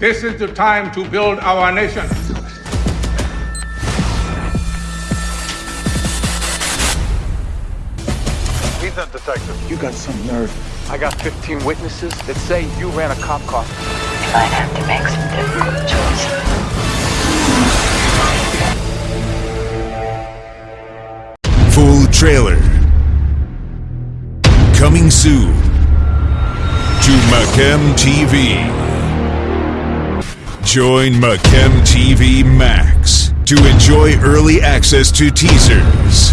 This is the time to build our nation. He's a detective. You got some nerve. I got 15 witnesses that say you ran a cop car. If I'd have to make some difficult choices. Full trailer. Coming soon to Macam TV. Join Macam TV Max to enjoy early access to teasers